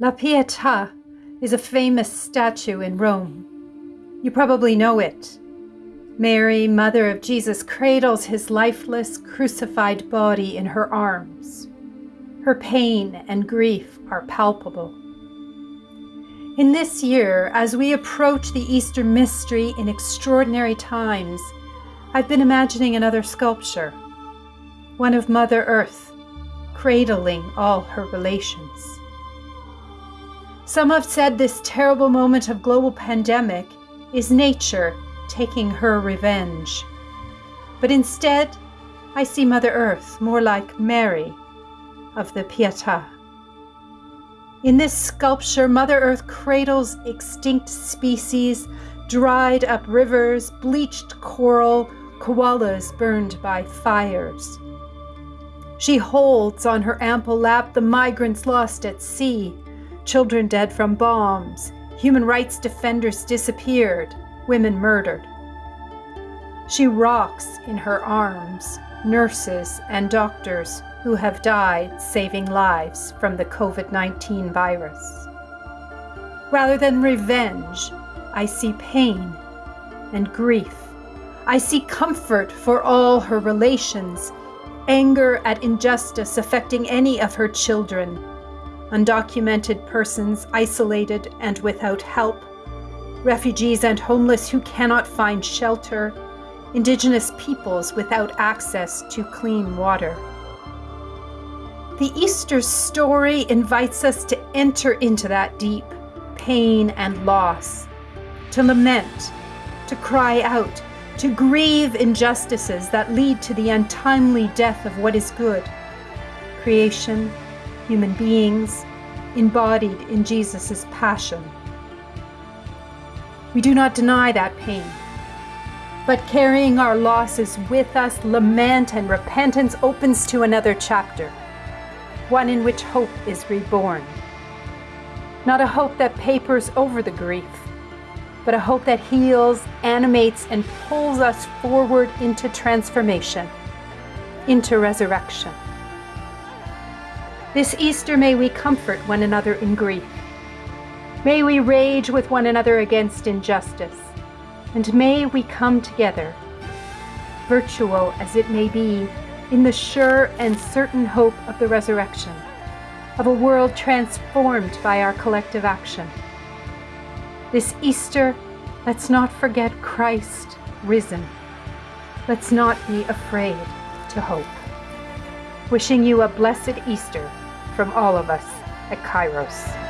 La Pietà is a famous statue in Rome. You probably know it. Mary, Mother of Jesus, cradles his lifeless, crucified body in her arms. Her pain and grief are palpable. In this year, as we approach the Easter mystery in extraordinary times, I've been imagining another sculpture, one of Mother Earth, cradling all her relations. Some have said this terrible moment of global pandemic is nature taking her revenge. But instead, I see Mother Earth more like Mary of the Pietà. In this sculpture, Mother Earth cradles extinct species, dried up rivers, bleached coral, koalas burned by fires. She holds on her ample lap the migrants lost at sea, children dead from bombs, human rights defenders disappeared, women murdered. She rocks in her arms nurses and doctors who have died saving lives from the COVID 19 virus. Rather than revenge, I see pain and grief. I see comfort for all her relations, anger at injustice affecting any of her children, undocumented persons isolated and without help, refugees and homeless who cannot find shelter, indigenous peoples without access to clean water. The Easter story invites us to enter into that deep pain and loss, to lament, to cry out, to grieve injustices that lead to the untimely death of what is good creation, human beings, embodied in Jesus' passion. We do not deny that pain, but carrying our losses with us, lament and repentance opens to another chapter one in which hope is reborn. Not a hope that papers over the grief, but a hope that heals, animates, and pulls us forward into transformation, into resurrection. This Easter, may we comfort one another in grief. May we rage with one another against injustice. And may we come together, virtual as it may be, in the sure and certain hope of the resurrection, of a world transformed by our collective action. This Easter, let's not forget Christ risen. Let's not be afraid to hope. Wishing you a blessed Easter from all of us at Kairos.